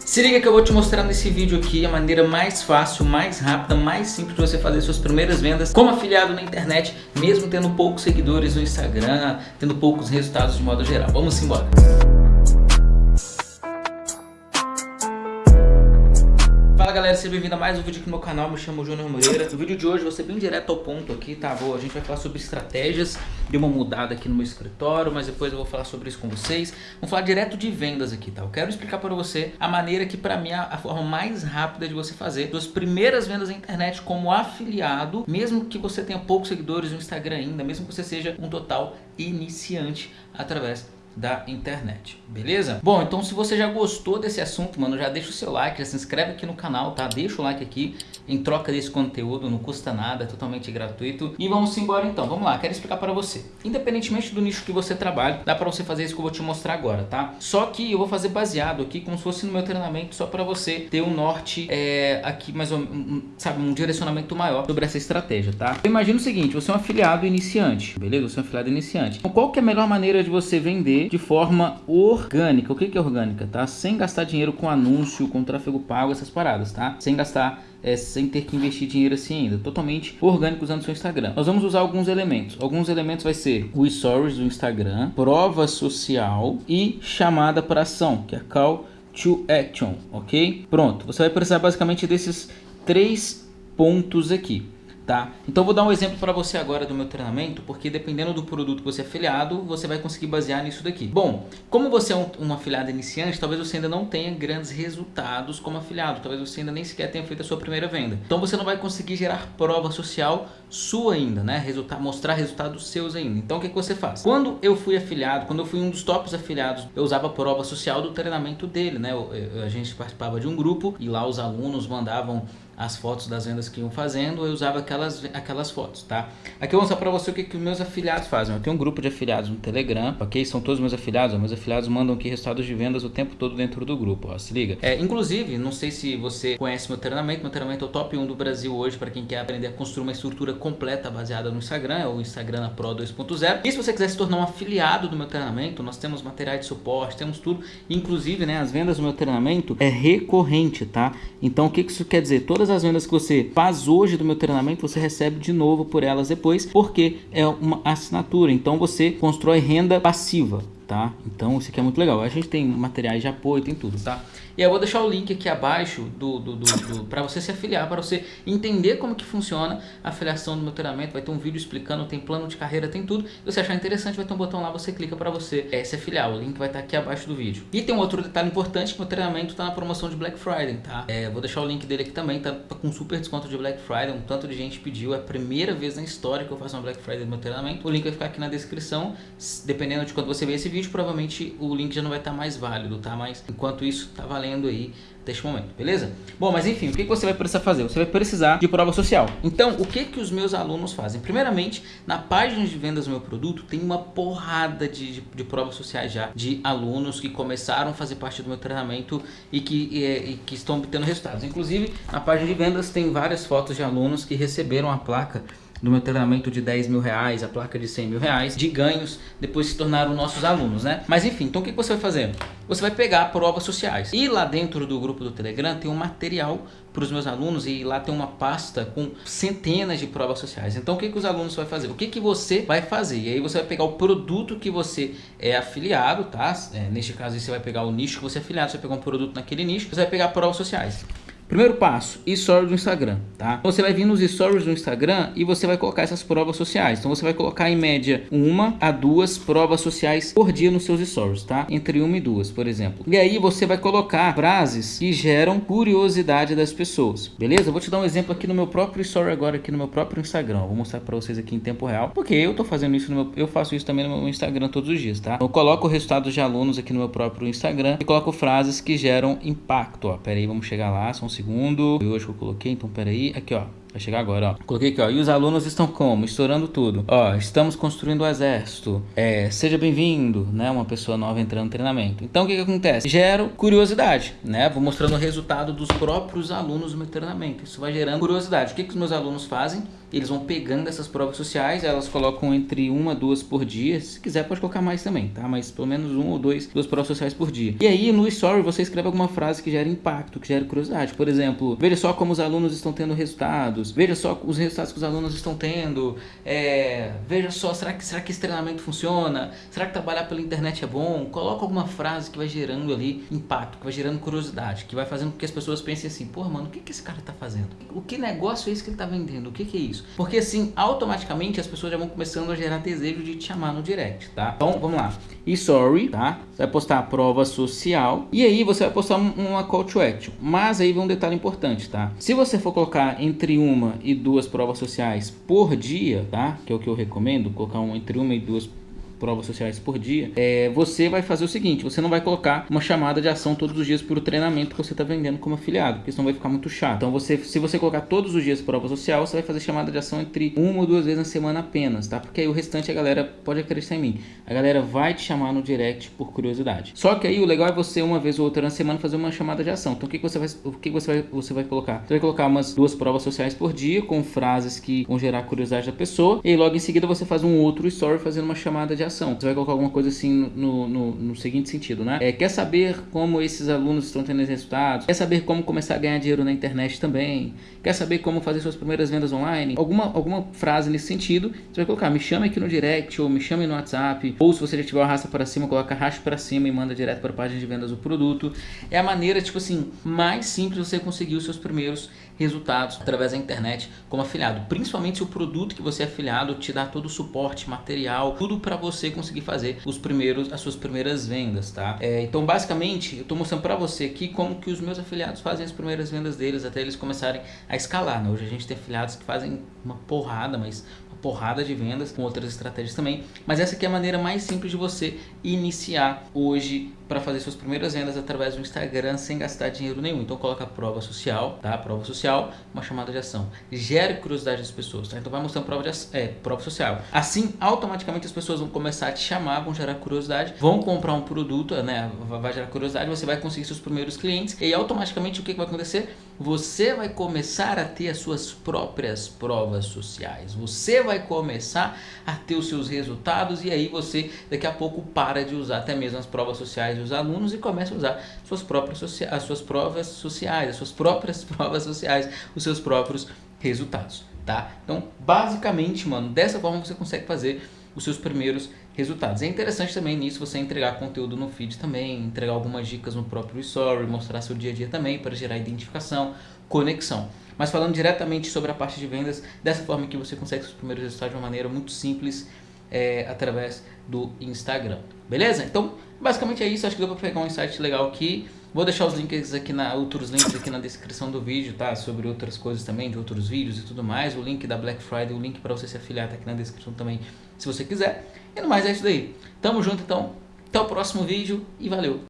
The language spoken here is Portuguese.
Se liga que eu vou te mostrar nesse vídeo aqui a maneira mais fácil, mais rápida, mais simples de você fazer suas primeiras vendas como afiliado na internet, mesmo tendo poucos seguidores no Instagram, tendo poucos resultados de modo geral. Vamos embora! Galera, seja bem-vindo a mais um vídeo aqui no meu canal, me chamo Júnior Moreira No vídeo de hoje vou ser bem direto ao ponto aqui, tá? Vou, a gente vai falar sobre estratégias de uma mudada aqui no meu escritório Mas depois eu vou falar sobre isso com vocês Vamos falar direto de vendas aqui, tá? Eu quero explicar para você a maneira que para mim é a forma mais rápida de você fazer Suas primeiras vendas na internet como afiliado Mesmo que você tenha poucos seguidores no Instagram ainda Mesmo que você seja um total iniciante através da internet, beleza? Bom, então se você já gostou desse assunto, mano, já deixa o seu like, já se inscreve aqui no canal, tá? Deixa o like aqui em troca desse conteúdo, não custa nada, é totalmente gratuito. E vamos embora então, vamos lá, quero explicar para você. Independentemente do nicho que você trabalha, dá para você fazer isso que eu vou te mostrar agora, tá? Só que eu vou fazer baseado aqui, como se fosse no meu treinamento, só para você ter um norte é, aqui, mais ou um, sabe, um direcionamento maior sobre essa estratégia, tá? Eu imagino o seguinte, você é um afiliado iniciante, beleza? Você é um afiliado iniciante. Então qual que é a melhor maneira de você vender de forma orgânica. O que, que é orgânica, tá? Sem gastar dinheiro com anúncio, com tráfego pago, essas paradas, tá? Sem gastar é, sem ter que investir dinheiro assim ainda, totalmente orgânico usando seu Instagram. Nós vamos usar alguns elementos. Alguns elementos vai ser o stories do Instagram, prova social e chamada para ação, que é call to action, ok? Pronto, você vai precisar basicamente desses três pontos aqui tá? Então vou dar um exemplo para você agora do meu treinamento, porque dependendo do produto que você é afiliado, você vai conseguir basear nisso daqui. Bom, como você é um, um, afiliado iniciante, talvez você ainda não tenha grandes resultados como afiliado, talvez você ainda nem sequer tenha feito a sua primeira venda. Então você não vai conseguir gerar prova social sua ainda, né? Mostrar resultados seus ainda. Então o que, que você faz? Quando eu fui afiliado, quando eu fui um dos tops afiliados, eu usava a prova social do treinamento dele, né? Eu, eu, a gente participava de um grupo e lá os alunos mandavam as fotos das vendas que iam fazendo, eu usava aquelas, aquelas fotos, tá? Aqui eu vou mostrar para você o que, que meus afiliados fazem. Eu tenho um grupo de afiliados no Telegram, ok? São todos meus afiliados, meus afiliados mandam aqui resultados de vendas o tempo todo dentro do grupo, ó, se liga. É, inclusive, não sei se você conhece meu treinamento, meu treinamento é o top 1 do Brasil hoje para quem quer aprender a construir uma estrutura completa baseada no Instagram, é o Instagram Pro 2.0. E se você quiser se tornar um afiliado do meu treinamento, nós temos materiais de suporte, temos tudo, inclusive, né, as vendas do meu treinamento é recorrente, tá? Então, o que isso quer dizer? Todas as vendas que você faz hoje do meu treinamento, você recebe de novo por elas depois, porque é uma assinatura. Então, você constrói renda passiva tá? Então isso aqui é muito legal. A gente tem materiais de apoio, tem tudo, tá? E eu vou deixar o link aqui abaixo do, do, do, do para você se afiliar, para você entender como que funciona a afiliação do meu treinamento. Vai ter um vídeo explicando, tem plano de carreira, tem tudo. Se você achar interessante, vai ter um botão lá, você clica para você é, se afiliar. O link vai estar aqui abaixo do vídeo. E tem um outro detalhe importante, que meu treinamento está na promoção de Black Friday, tá? É, vou deixar o link dele aqui também, tá com super desconto de Black Friday. Um tanto de gente pediu, é a primeira vez na história que eu faço uma Black Friday no meu treinamento. O link vai ficar aqui na descrição, dependendo de quando você ver esse vídeo, provavelmente provavelmente o link já não vai estar mais válido, tá? Mas enquanto isso, tá valendo aí deste momento, beleza? Bom, mas enfim, o que você vai precisar fazer? Você vai precisar de prova social. Então, o que que os meus alunos fazem? Primeiramente, na página de vendas do meu produto, tem uma porrada de, de, de provas sociais já, de alunos que começaram a fazer parte do meu treinamento e que, e, e que estão obtendo resultados. Inclusive, na página de vendas tem várias fotos de alunos que receberam a placa do meu treinamento de 10 mil reais, a placa de 100 mil reais, de ganhos, depois se tornaram nossos alunos, né? Mas enfim, então o que você vai fazer? Você vai pegar provas sociais. E lá dentro do grupo do Telegram tem um material para os meus alunos e lá tem uma pasta com centenas de provas sociais. Então o que, que os alunos vão fazer? O que, que você vai fazer? E aí você vai pegar o produto que você é afiliado, tá? É, neste caso você vai pegar o nicho que você é afiliado, você vai pegar um produto naquele nicho, você vai pegar provas sociais. Primeiro passo, stories do Instagram, tá? Você vai vir nos stories do Instagram e você vai colocar essas provas sociais. Então você vai colocar em média uma a duas provas sociais por dia nos seus stories, tá? Entre uma e duas, por exemplo. E aí você vai colocar frases que geram curiosidade das pessoas, beleza? Vou te dar um exemplo aqui no meu próprio story agora, aqui no meu próprio Instagram. vou mostrar para vocês aqui em tempo real, porque eu tô fazendo isso meu, eu faço isso também no meu Instagram todos os dias, tá? Eu coloco resultados de alunos aqui no meu próprio Instagram e coloco frases que geram impacto, ó. Pera aí, vamos chegar lá, são segundo. Eu hoje que eu coloquei, então peraí. Aqui, ó. Vai chegar agora, ó. Coloquei aqui, ó. E os alunos estão como? Estourando tudo. Ó, estamos construindo o exército. É, seja bem-vindo, né? Uma pessoa nova entrando no treinamento. Então, o que que acontece? Gero curiosidade, né? Vou mostrando o resultado dos próprios alunos no meu treinamento. Isso vai gerando curiosidade. O que que os meus alunos fazem? Eles vão pegando essas provas sociais, elas colocam entre uma, duas por dia. Se quiser, pode colocar mais também, tá? Mas pelo menos um ou dois, duas provas sociais por dia. E aí, no story, você escreve alguma frase que gera impacto, que gera curiosidade. Por exemplo, veja só como os alunos estão tendo resultados. Veja só os resultados que os alunos estão tendo. É, veja só, será que, será que esse treinamento funciona? Será que trabalhar pela internet é bom? Coloca alguma frase que vai gerando ali impacto, que vai gerando curiosidade, que vai fazendo com que as pessoas pensem assim, pô, mano, o que, que esse cara tá fazendo? O que negócio é esse que ele tá vendendo? O que, que é isso? Porque assim, automaticamente as pessoas já vão começando a gerar desejo de te chamar no direct, tá? Então, vamos lá. E sorry, tá? Você vai postar a prova social e aí você vai postar uma call to action. Mas aí vem um detalhe importante, tá? Se você for colocar entre uma e duas provas sociais por dia, tá? Que é o que eu recomendo, colocar um, entre uma e duas provas sociais por dia, é, você vai fazer o seguinte, você não vai colocar uma chamada de ação todos os dias por treinamento que você está vendendo como afiliado, porque senão vai ficar muito chato. Então você, se você colocar todos os dias prova social, você vai fazer chamada de ação entre uma ou duas vezes na semana apenas, tá? Porque aí o restante a galera pode acreditar em mim. A galera vai te chamar no direct por curiosidade. Só que aí o legal é você uma vez ou outra na semana fazer uma chamada de ação. Então o que, que você vai, o que, que você vai, você vai colocar? Você vai colocar umas duas provas sociais por dia com frases que vão gerar curiosidade da pessoa e logo em seguida você faz um outro story fazendo uma chamada de Você vai colocar alguma coisa assim no, no, no seguinte sentido, né? É, quer saber como esses alunos estão tendo resultados? Quer saber como começar a ganhar dinheiro na internet também? Quer saber como fazer suas primeiras vendas online? Alguma, alguma frase nesse sentido, você vai colocar, me chame aqui no direct, ou me chame no WhatsApp, ou se você já tiver o arrasta para cima, coloca arraste para cima e manda direto para a página de vendas do produto. É a maneira, tipo assim, mais simples você conseguir os seus primeiros resultados através da internet como afiliado. Principalmente se o produto que você é afiliado te dá todo o suporte, material, tudo para você conseguir fazer os primeiros, as suas primeiras vendas, tá? É, então, basicamente, eu estou mostrando para você aqui como que os meus afiliados fazem as primeiras vendas deles até eles começarem a escalar, né? Hoje a gente tem afiliados que fazem uma porrada, mas porrada de vendas com outras estratégias também, mas essa aqui é a maneira mais simples de você iniciar hoje para fazer suas primeiras vendas através do Instagram sem gastar dinheiro nenhum. Então coloca a prova social, tá? Prova social, uma chamada de ação. Gere curiosidade das pessoas, tá? Então vai mostrando prova, de, é, prova social. Assim, automaticamente as pessoas vão começar a te chamar, vão gerar curiosidade, vão comprar um produto, né? Vai gerar curiosidade, você vai conseguir seus primeiros clientes e automaticamente o que vai acontecer? Você vai começar a ter as suas próprias provas sociais. Você vai começar a ter os seus resultados e aí você daqui a pouco para de usar até mesmo as provas sociais dos alunos e começa a usar suas próprias as suas provas sociais, as suas próprias provas sociais, os seus próprios resultados, tá? Então, basicamente, mano, dessa forma você consegue fazer os seus primeiros. É interessante também nisso você entregar conteúdo no feed também, entregar algumas dicas no próprio story, mostrar seu dia a dia também para gerar identificação, conexão. Mas falando diretamente sobre a parte de vendas, dessa forma que você consegue seus primeiros resultados de uma maneira muito simples, é, através do Instagram. Beleza? Então, basicamente é isso. Acho que deu para pegar um insight legal aqui. Vou deixar os links aqui na outros links aqui na descrição do vídeo, tá? Sobre outras coisas também, de outros vídeos e tudo mais. O link da Black Friday, o link para você se afiliar tá aqui na descrição também, se você quiser. E no mais é isso daí. Tamo junto então. Até o próximo vídeo e valeu.